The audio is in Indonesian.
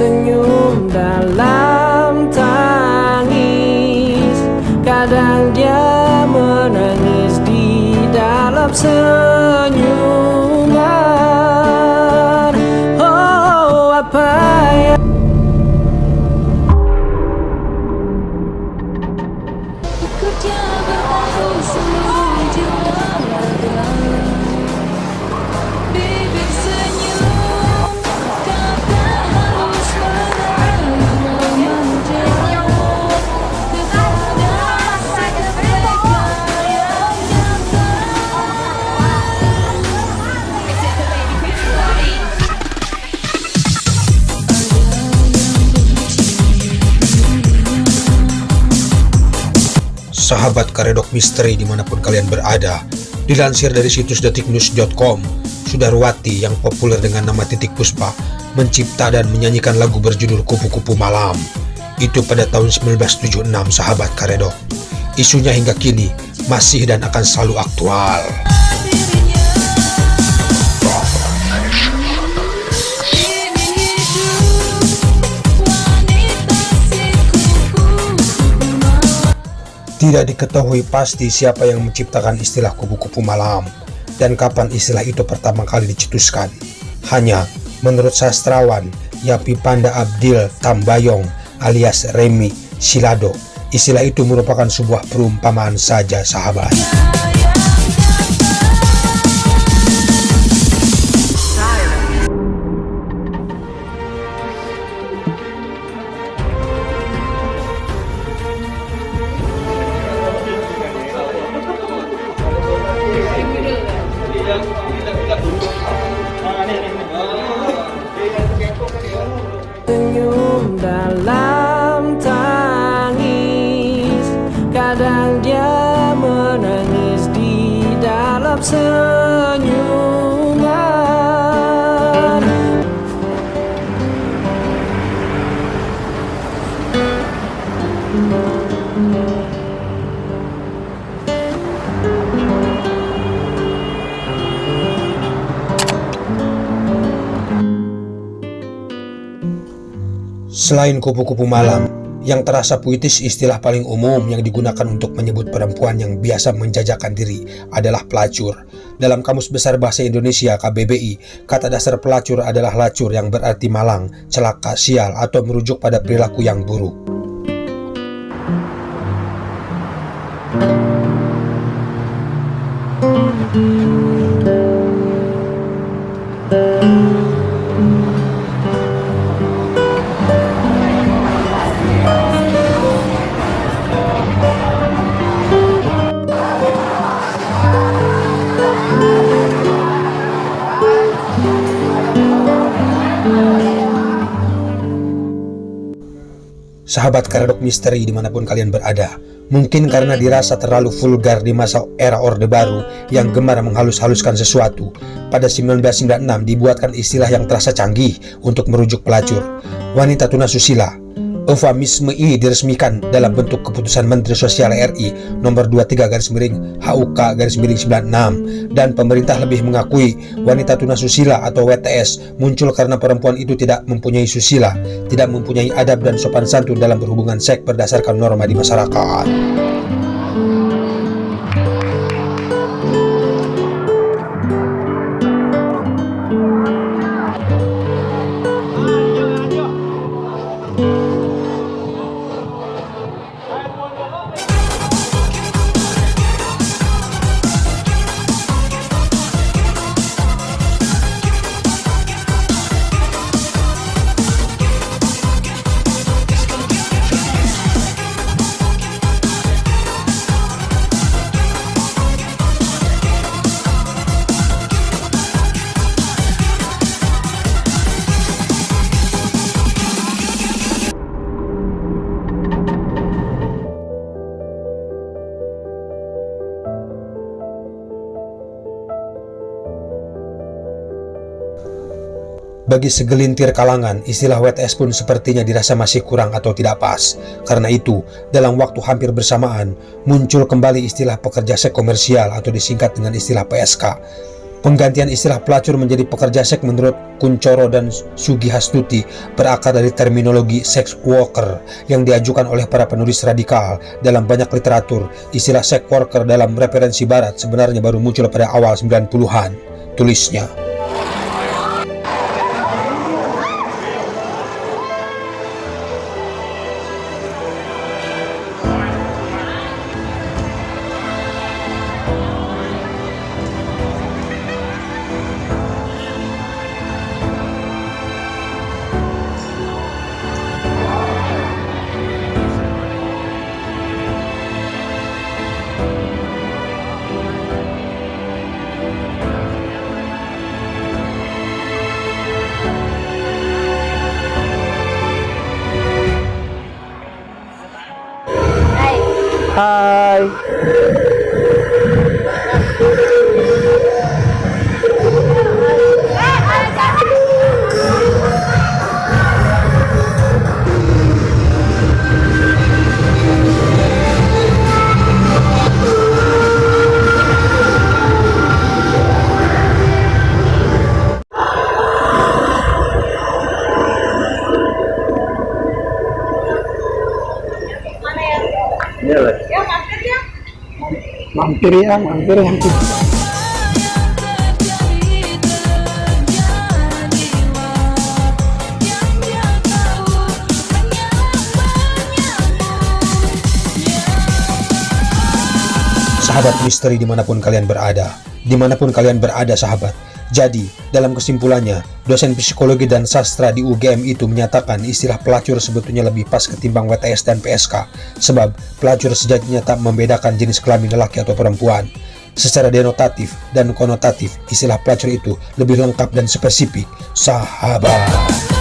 Senyum Sahabat Karedok Misteri di mana pun kalian berada, dilansir dari situs detiknews.com, Sudarwati yang populer dengan nama Titik Puspa mencipta dan menyanyikan lagu berjudul Kupu-Kupu Malam. Itu pada tahun 1976 sahabat Karedok. Isunya hingga kini masih dan akan selalu aktual. Tidak diketahui pasti siapa yang menciptakan istilah kupu-kupu malam dan kapan istilah itu pertama kali dicetuskan. Hanya menurut sastrawan Yapi Panda Abdil Tambayong alias Remi Silado, istilah itu merupakan sebuah perumpamaan saja sahabat. Senyum dalam tangis. Kadang dia menangis di dalam senyuman Selain kupu-kupu malam, yang terasa puitis istilah paling umum yang digunakan untuk menyebut perempuan yang biasa menjajakan diri adalah pelacur. Dalam Kamus Besar Bahasa Indonesia KBBI, kata dasar pelacur adalah lacur yang berarti malang, celaka, sial, atau merujuk pada perilaku yang buruk. Sahabat Karedok Misteri di mana pun kalian berada, mungkin karena dirasa terlalu vulgar di masa era Orde Baru yang gemar menghalus-haluskan sesuatu, pada 1996 dibuatkan istilah yang terasa canggih untuk merujuk pelacur, wanita tunasusila. Eufemisme ini diresmikan dalam bentuk keputusan Menteri Sosial RI nomor 23 garis miring HUK garis miring 96 dan pemerintah lebih mengakui wanita tunasusila atau WTS muncul karena perempuan itu tidak mempunyai susila, tidak mempunyai adab dan sopan santun dalam berhubungan seks berdasarkan norma di masyarakat. Bagi segelintir kalangan, istilah WTS pun sepertinya dirasa masih kurang atau tidak pas. Karena itu, dalam waktu hampir bersamaan, muncul kembali istilah pekerja seks komersial atau disingkat dengan istilah PSK. Penggantian istilah pelacur menjadi pekerja seks menurut Kuncoro dan Sugi Hastuti berakar dari terminologi sex worker yang diajukan oleh para penulis radikal dalam banyak literatur. Istilah sex worker dalam referensi barat sebenarnya baru muncul pada awal 90-an, tulisnya. Uh, mampir yang hanya menyambung Sahabat misteri di mana pun kalian berada, di mana pun kalian berada sahabat. Jadi, dalam kesimpulannya, dosen psikologi dan sastra di UGM itu menyatakan istilah pelacur sebetulnya lebih pas ketimbang WTS dan PSK, sebab pelacur sejatinya tak membedakan jenis kelamin lelaki atau perempuan. Secara denotatif dan konotatif, istilah pelacur itu lebih lengkap dan spesifik, sahabat.